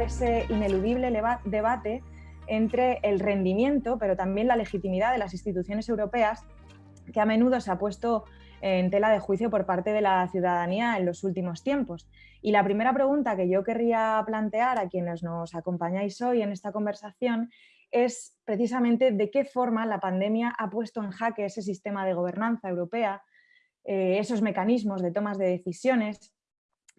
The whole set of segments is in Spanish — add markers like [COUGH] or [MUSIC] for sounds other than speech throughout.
Ese ineludible debate entre el rendimiento, pero también la legitimidad de las instituciones europeas, que a menudo se ha puesto en tela de juicio por parte de la ciudadanía en los últimos tiempos. Y la primera pregunta que yo querría plantear a quienes nos acompañáis hoy en esta conversación es precisamente de qué forma la pandemia ha puesto en jaque ese sistema de gobernanza europea, eh, esos mecanismos de tomas de decisiones,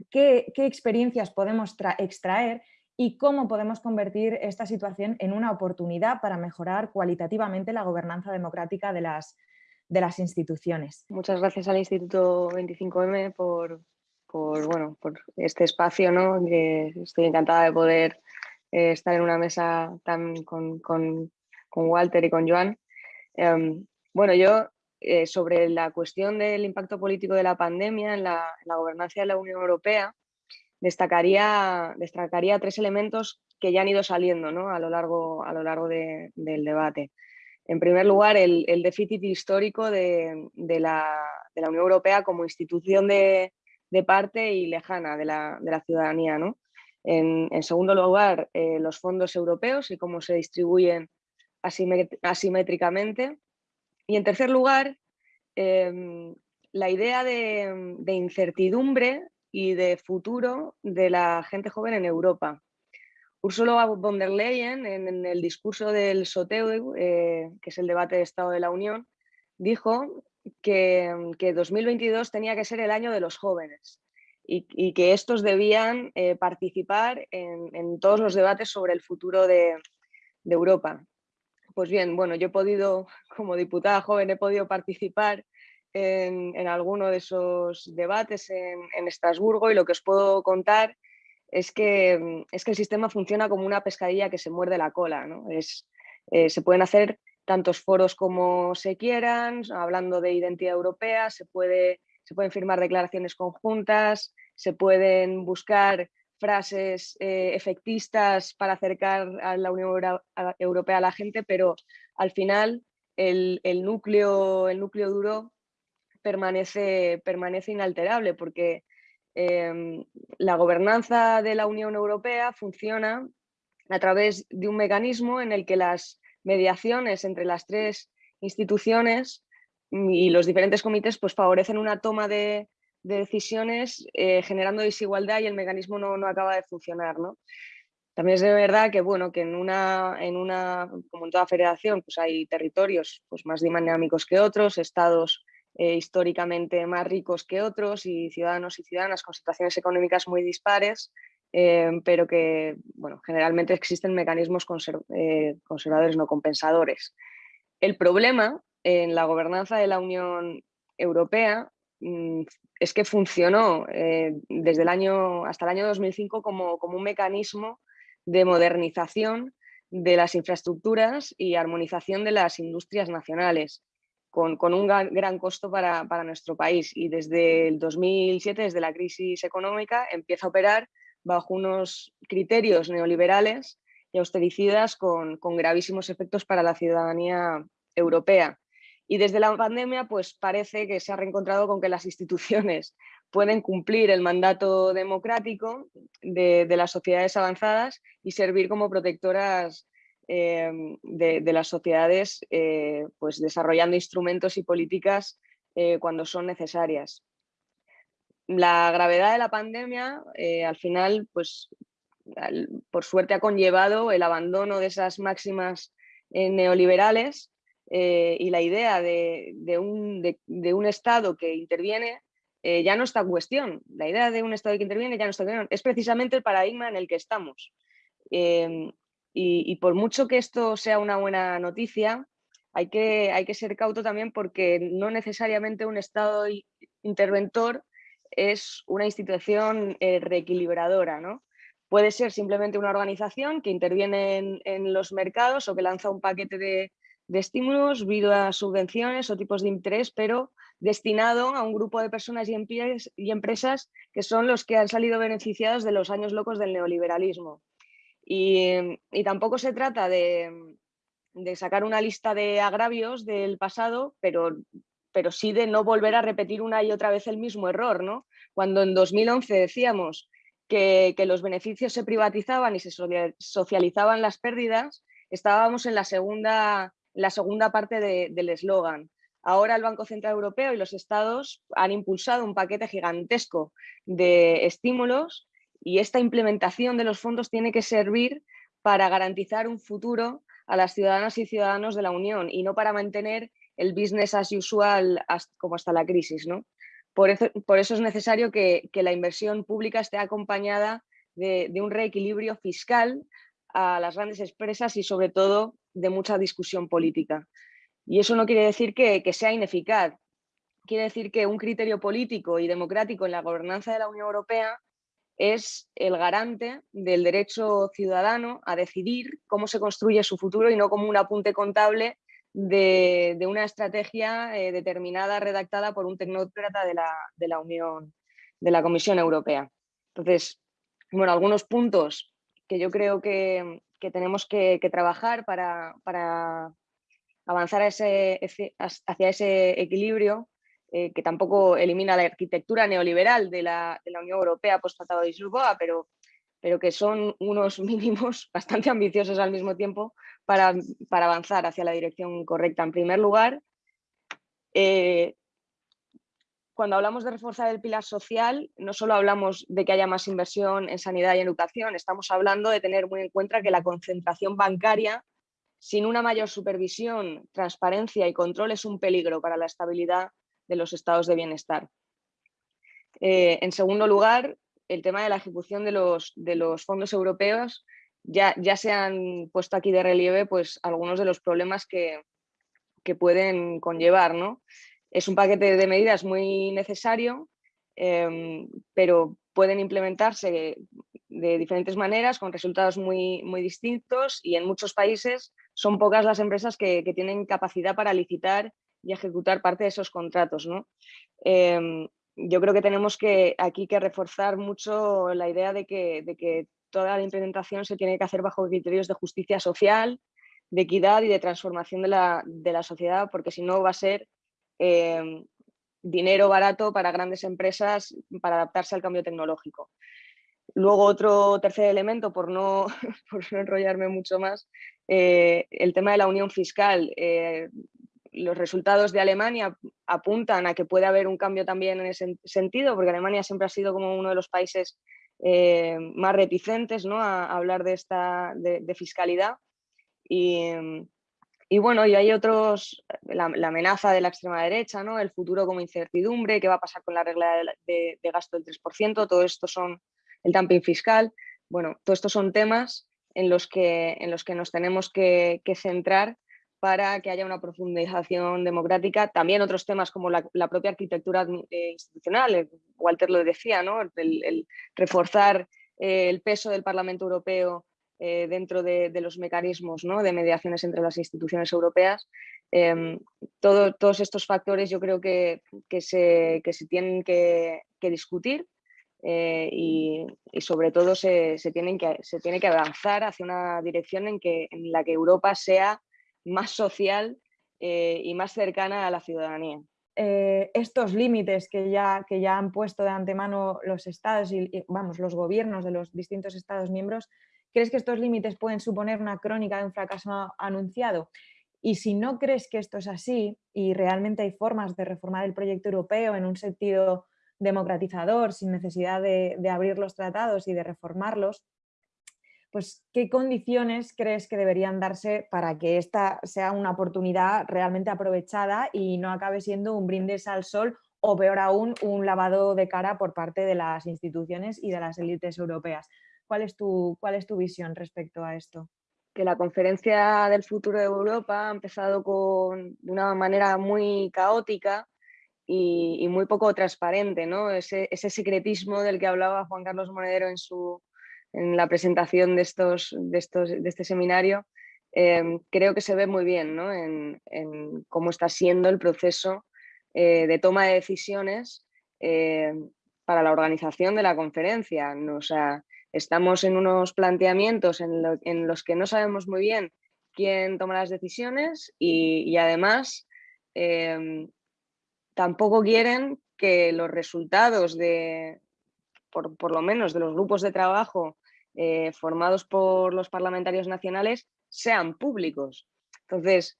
qué, experiencias podemos extraer y cómo podemos convertir esta situación en una oportunidad para mejorar cualitativamente la gobernanza democrática de las, de las instituciones. Muchas gracias al Instituto 25M por, por, bueno, por este espacio, ¿no? estoy encantada de poder eh, estar en una mesa tan con, con, con Walter y con Joan. Em, bueno, yo eh, sobre la cuestión del impacto político de la pandemia en la, gobernanza de la Unión Europea, destacaría, destacaría tres elementos que ya han ido saliendo ¿no? a lo largo, a lo largo del debate. En primer lugar, el, el déficit histórico de, de, la, de, la, Unión Europea como institución de, parte y lejana de la, la ciudadanía. ¿no? En, segundo lugar, eh, los fondos europeos y cómo se distribuyen asimétricamente. Y en tercer lugar, em, la idea de, incertidumbre y de futuro de la gente joven en Europa. Ursula von der Leyen, en, el discurso del SOTEU, eh, que es el debate de Estado de la Unión, dijo que, que 2022 tenía que ser el año de los jóvenes y, que estos debían eh, participar en, todos los debates sobre el futuro de, Europa. Pues bien, bueno, yo he podido, [LAUGHS] como diputada joven, he podido participar en, alguno de esos debates en, Estrasburgo y lo que os puedo contar es que, es que el sistema funciona como una pescadilla que se muerde la cola. Es, eh, se pueden hacer tantos foros como se quieran, hablando de identidad europea, se, puede, se pueden firmar declaraciones conjuntas, se pueden buscar frases eh, efectistas para acercar a la Unión Europea a la gente, pero al final el, núcleo, el núcleo duro permanece, permanece inalterable porque em, la gobernanza de la Unión Europea funciona a través de un mecanismo en el que las mediaciones entre las tres instituciones y los diferentes comités pues, favorecen una toma de, de decisiones eh, generando desigualdad y el mecanismo no, no acaba de funcionar. ¿no? También es de verdad que, bueno, que en una, en una, como en toda federación, pues hay territorios pues, más dinámicos que otros, estados eh, históricamente más ricos que otros y ciudadanos y ciudadanas con situaciones económicas muy dispares, eh, pero que bueno, generalmente existen mecanismos conservadores no compensadores. El problema en la gobernanza de la Unión Europea mm, es que funcionó eh, desde el año, hasta el año 2005 como, como, un mecanismo de modernización de las infraestructuras y armonización de las industrias nacionales, con, un gran, costo para, para, nuestro país. Y desde el 2007, desde la crisis económica, empieza a operar bajo unos criterios neoliberales y austericidas con, con gravísimos efectos para la ciudadanía europea. Y desde la pandemia, pues parece que se ha reencontrado con que las instituciones [LAUGHS] pueden cumplir el mandato democrático de, las sociedades avanzadas y servir como protectoras em, de, las sociedades, eh, pues desarrollando instrumentos y políticas eh, cuando son necesarias. La gravedad de la pandemia, eh, al final, pues por suerte ha conllevado el abandono de esas máximas neoliberales y la idea de, un, Estado que interviene ya no está en cuestión. La idea de un Estado que interviene ya no está en cuestión. Es precisamente el paradigma en el que estamos. Em, y, por mucho que esto sea una buena noticia, hay que, hay que ser cauto también porque no necesariamente un Estado interventor es una institución eh, reequilibradora. ¿no? Puede ser simplemente una organización que interviene en los mercados o que lanza un paquete de, de estímulos, a subvenciones o tipos de interés, pero destinado a un grupo de personas y, y empresas que son los que han salido beneficiados de los años locos del neoliberalismo. Y, tampoco se trata de, sacar una lista de agravios del pasado, pero, pero sí de no volver a repetir una y otra vez el mismo error. ¿no? Cuando en 2011 decíamos que, los beneficios se privatizaban y se socializaban las pérdidas, estábamos en la segunda, la segunda parte del eslogan. Ahora el Banco Central Europeo y los estados han impulsado un paquete gigantesco de estímulos y esta implementación de los fondos tiene que servir para garantizar un futuro a las ciudadanas y ciudadanos de la Unión y no para mantener el business as usual como hasta la crisis. ¿no? Por, eso, es necesario que, la inversión pública esté acompañada de, un reequilibrio fiscal a las grandes empresas y sobre todo de mucha discusión política. Y eso no quiere decir que sea ineficaz, quiere decir que un criterio político y democrático en la gobernanza de la Unión Europea es el garante del derecho ciudadano a decidir cómo se construye su futuro y no como un apunte contable de, una estrategia eh, determinada, redactada por un tecnócrata de la, Unión, de la Comisión Europea. Entonces, bueno, algunos puntos que yo creo que, tenemos que, trabajar para, avanzar hacia ese equilibrio eh, que tampoco elimina la arquitectura neoliberal de la, Unión Europea post-Tratado de Lisboa, pero, pero que son unos [LAUGHS] mínimos bastante ambiciosos al mismo tiempo para, avanzar hacia la dirección correcta. En primer lugar, eh, cuando hablamos de reforzar el pilar social, no solo hablamos de que haya más inversión en sanidad y educación, estamos hablando de tener muy en cuenta que la concentración bancaria sin una mayor supervisión, transparencia y control es un peligro para la estabilidad de los estados de bienestar. Eh, en segundo lugar, el tema de la ejecución de los, de los fondos europeos, ya, ya, se han puesto aquí de relieve pues, algunos de los problemas que, que pueden conllevar. ¿no? Es un paquete de medidas muy necesario, em, pero pueden implementarse de diferentes maneras, con resultados muy, muy distintos y en muchos países son pocas las empresas que, que tienen capacidad para licitar y ejecutar parte de esos contratos. ¿no? Em, yo creo que tenemos que aquí que reforzar mucho la idea de que, de que toda la implementación se tiene que hacer bajo criterios de justicia social, de equidad y de transformación de la, de la sociedad, porque si no va a ser em, dinero barato para grandes empresas para adaptarse al cambio tecnológico. Luego otro tercer elemento, por no, [LAUGHS] por no enrollarme mucho más, eh, el tema de la unión fiscal. Eh, los resultados de Alemania apuntan a que puede haber un cambio también en ese sentido, porque Alemania siempre ha sido como uno de los países eh, más reticentes ¿no? a, hablar de, esta, de, fiscalidad. Y, bueno, y hay otros, la, amenaza de la extrema derecha, ¿no? el futuro como incertidumbre, qué va a pasar con la regla de, gasto del 3%, todo esto son el dumping fiscal. Bueno, todos estos son temas en los que, en los que nos tenemos que centrar para que haya una profundización democrática. También otros temas como la, propia arquitectura eh, institucional, eh, Walter lo decía, ¿no? el, reforzar eh, el peso del Parlamento Europeo dentro de, los mecanismos ¿no? de mediaciones entre las instituciones europeas. Em, todos estos factores yo creo que, se, tienen que, discutir y, sobre todo se, tienen que, se tiene que avanzar hacia una dirección en la que Europa sea más social eh, y más cercana a la ciudadanía. Eh, estos límites que ya, que ya han puesto de antemano los estados y, vamos, los gobiernos de los distintos estados miembros, ¿crees que estos límites pueden suponer una crónica de un fracaso anunciado? Y si no crees que esto es así y realmente hay formas de reformar el proyecto europeo en un sentido democratizador, sin necesidad de abrir los tratados y de reformarlos, pues, ¿qué condiciones crees que deberían darse para que esta sea una oportunidad realmente aprovechada y no acabe siendo un brindis al sol o peor aún, un lavado de cara por parte de las instituciones y de las élites europeas? ¿Cuál es tu, cuál es tu visión respecto a esto? que la conferencia del futuro de Europa ha empezado con, de una manera muy caótica y, muy poco transparente, ¿no? Ese, ese, secretismo del que hablaba Juan Carlos Monedero en su, en la presentación de, estos, de, estos, de este seminario, em, creo que se ve muy bien en, cómo está siendo el proceso eh, de toma de decisiones em, para la organización de la conferencia. O sea, estamos en unos planteamientos en, los que no sabemos muy bien quién toma las decisiones y, además em, tampoco quieren que los resultados de, por, lo menos de los grupos de trabajo eh, formados por los parlamentarios nacionales, sean públicos. Entonces,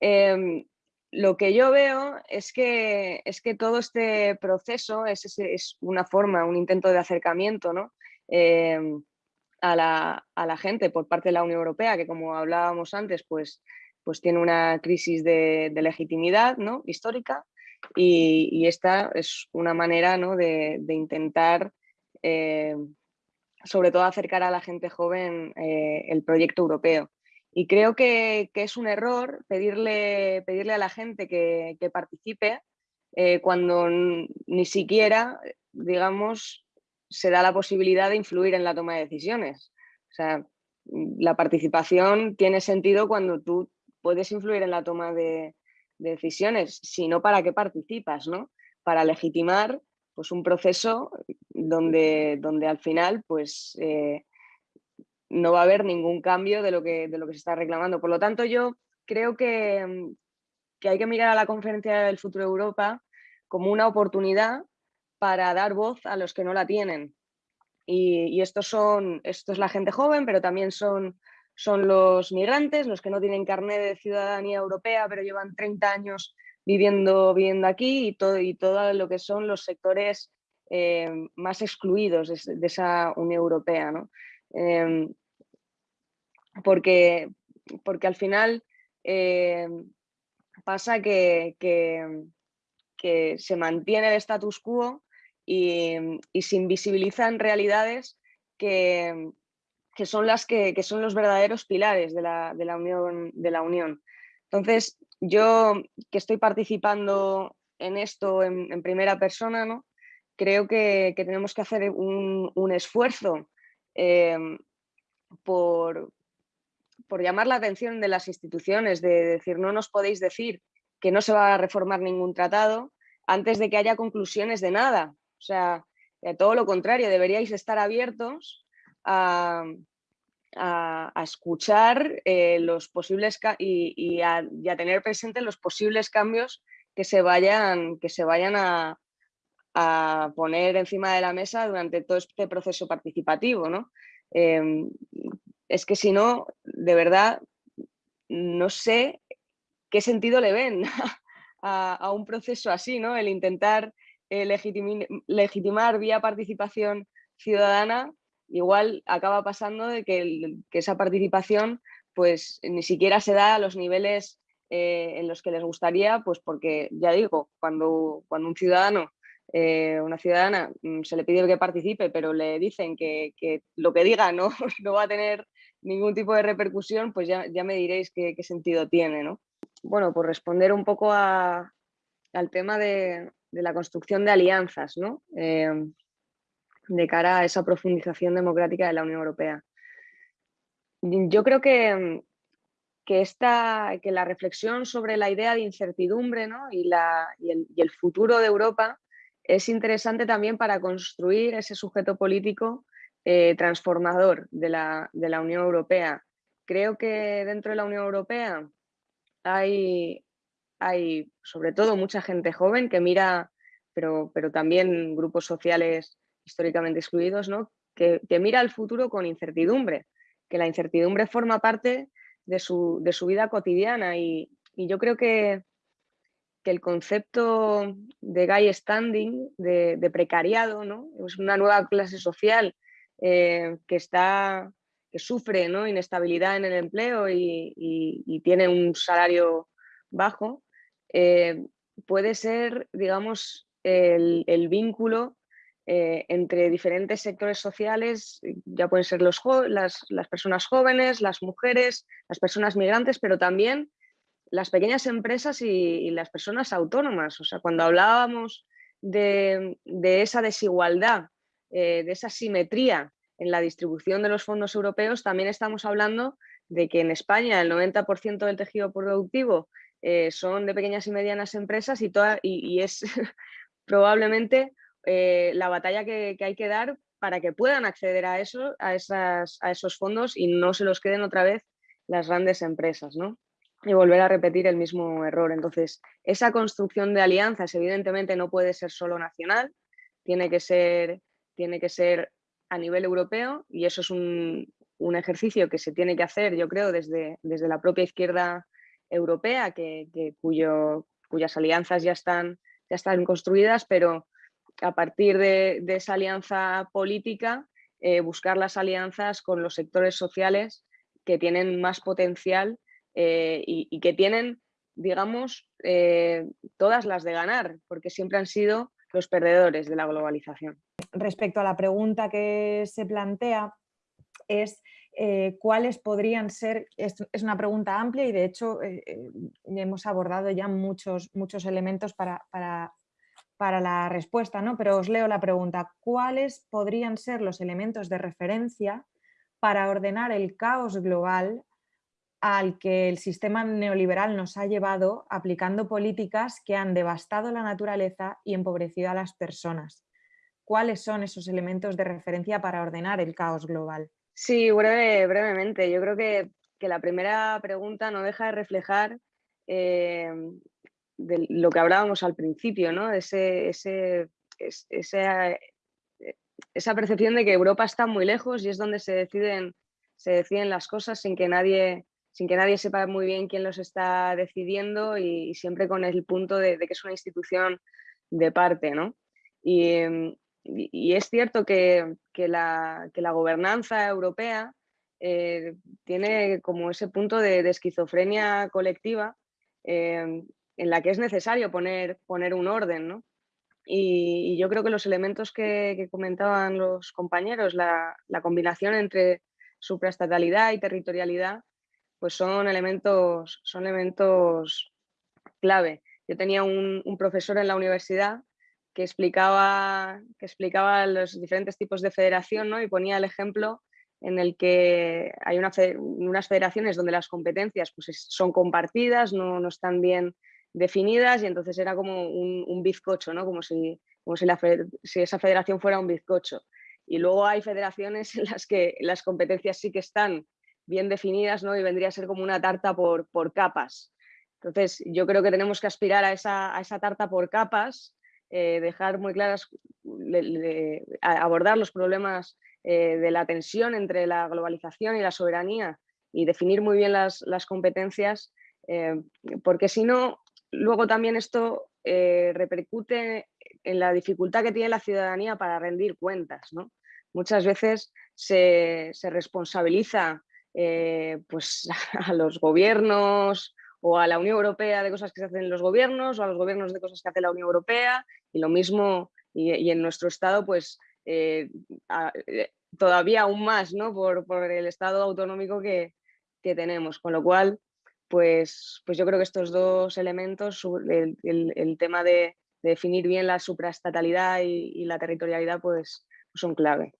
em, lo que yo veo es que, es que todo este proceso es, una forma, un intento de acercamiento ¿no? Em, a, la, gente por parte de la Unión Europea, que como hablábamos antes, pues, pues tiene una crisis de, legitimidad ¿no? histórica y, esta es una manera ¿no? de, intentar, em, sobre todo, acercar a la gente joven eh, el proyecto europeo. Y creo que, es un error pedirle, pedirle a la gente que, participe eh, cuando ni siquiera, digamos, se da la posibilidad de influir en la toma de decisiones. O sea, la participación tiene sentido cuando tú puedes influir en la toma de, decisiones, si no, ¿para qué participas? ¿no? Para legitimar pues, un proceso donde, donde al final pues, eh, no va a haber ningún cambio de lo que, de lo que se está reclamando. Por lo tanto, yo creo que, mm, que hay que mirar a la Conferencia del Futuro de Europa como una oportunidad para dar voz a los que no la tienen. Y, estos son, esto es la gente joven, pero también son, son los migrantes, los que no tienen carnet de ciudadanía europea, pero llevan 30 años viviendo, viviendo aquí y todo, y todo lo que son los sectores eh, más excluidos de, esa Unión Europea. ¿no? Em, porque, porque al final eh, pasa que, que, se mantiene el status quo y, se invisibilizan realidades que, son las que, son los verdaderos pilares de la, unión, de la Unión. Entonces, yo que estoy participando en esto en, primera persona, ¿no? creo que, tenemos que hacer un, esfuerzo eh, por, por llamar la atención de las instituciones, de decir, no nos podéis decir que no se va a reformar ningún tratado antes de que haya conclusiones de nada. O sea, eh, todo lo contrario, deberíais estar abiertos a, escuchar eh, los posibles y, a, tener presente los posibles cambios que se vayan, que se vayan a, poner encima de la mesa durante todo este proceso participativo. ¿no? Em, es que si no, de verdad, no sé qué sentido le ven [LAUGHS] a, un proceso así, ¿no? El intentar eh, legitimar vía participación ciudadana, igual acaba pasando de que, esa participación pues ni siquiera se da a los niveles eh, en los que les gustaría, pues porque, ya digo, cuando, cuando un ciudadano eh, una ciudadana mm, se le pide que participe, pero le dicen que, lo que diga no, [LAUGHS] no va a tener ningún tipo de repercusión, pues ya, me diréis qué, sentido tiene. ¿no? Bueno, por responder un poco al tema de, la construcción de alianzas ¿no? Em, de cara a esa profundización democrática de la Unión Europea. Yo creo que, que, esta, que la reflexión sobre la idea de incertidumbre ¿no? y, la, el, y el futuro de Europa es interesante también para construir ese sujeto político eh, transformador de la, Unión Europea. Creo que dentro de la Unión Europea hay, hay sobre todo mucha gente joven que mira, pero, pero también grupos sociales históricamente excluidos, ¿no? que, mira al futuro con incertidumbre, que la incertidumbre forma parte de su, vida cotidiana y, yo creo que, que, el concepto de guy standing, de, de, precariado, ¿no? es una nueva clase social eh, que, está, que sufre ¿no? inestabilidad en el empleo y, tiene un salario bajo, eh, puede ser, digamos, el, vínculo eh, entre diferentes sectores sociales, ya pueden ser las, personas jóvenes, las mujeres, las personas migrantes, pero también las pequeñas empresas y, las personas autónomas. O sea, cuando hablábamos de, esa desigualdad eh, de esa simetría en la distribución de los fondos europeos, también estamos hablando de que en España el 90% del tejido productivo eh, son de pequeñas y medianas empresas y, es [LAUGHS] probablemente eh, la batalla que, hay que dar para que puedan acceder a, esos fondos y no se los queden otra vez las grandes empresas. ¿no? y volver a repetir el mismo error. Entonces, esa construcción de alianzas evidentemente no puede ser solo nacional, tiene que ser tiene que ser a nivel europeo y eso es un, ejercicio que se tiene que hacer, yo creo, desde, desde la propia izquierda europea, que, cuyo, cuyas alianzas ya están, ya están construidas, pero a partir de, esa alianza política, eh, buscar las alianzas con los sectores sociales que tienen más potencial eh, y, que tienen, digamos, eh, todas las de ganar, porque siempre han sido los perdedores de la globalización. Respecto a la pregunta que se plantea, es cuáles podrían ser, es, una pregunta amplia y de hecho hemos abordado ya muchos, muchos elementos para, para, para la respuesta, ¿no? pero os leo la pregunta, ¿cuáles podrían ser los elementos de referencia para ordenar el caos global al que el sistema neoliberal nos ha llevado aplicando políticas que han devastado la naturaleza y empobrecido a las personas. ¿Cuáles son esos elementos de referencia para ordenar el caos global? Sí, brevemente. Yo creo que, la primera pregunta no deja de reflejar eh, de lo que hablábamos al principio, ¿no? Ese, ese, esa, esa percepción de que Europa está muy lejos y es donde se deciden, se deciden las cosas sin que nadie sin que nadie sepa muy bien quién los está decidiendo y, siempre con el punto de, que es una institución de parte. ¿no? Y, em, es cierto que, la, gobernanza europea eh, tiene como ese punto de, esquizofrenia colectiva em, en la que es necesario poner, poner un orden. ¿no? Y, yo creo que los elementos que, comentaban los compañeros, la, combinación entre supraestatalidad y territorialidad, pues son elementos, son elementos clave. Yo tenía un, profesor en la universidad que explicaba, que explicaba los diferentes tipos de federación ¿no? y ponía el ejemplo en el que hay unas federaciones donde las competencias pues, son compartidas, no, no, están bien definidas y entonces era como un, bizcocho, ¿no? como, si, como si, esa federación fuera un bizcocho. Y luego hay federaciones [LAUGHS] en las que las competencias sí que están bien definidas ¿no? y vendría a ser como una tarta por, por capas. Entonces, yo creo que tenemos que aspirar a esa, a esa tarta por capas, eh, dejar muy claras, abordar los problemas eh, de la tensión entre la globalización y la soberanía y definir muy bien las, las competencias, eh, porque si no, luego también esto repercute en la dificultad que tiene la ciudadanía para rendir cuentas. ¿no? Muchas veces se, se responsabiliza eh, pues, [LAUGHS] a los gobiernos o a la Unión Europea de cosas que se hacen en los gobiernos o a los gobiernos de cosas que hace la Unión Europea y lo mismo y, en nuestro estado pues eh, eh, todavía aún más ¿no? por, el estado autonómico que, tenemos, con lo cual pues, pues yo creo que estos dos elementos, el, tema de, definir bien la supraestatalidad y, y la territorialidad pues son clave.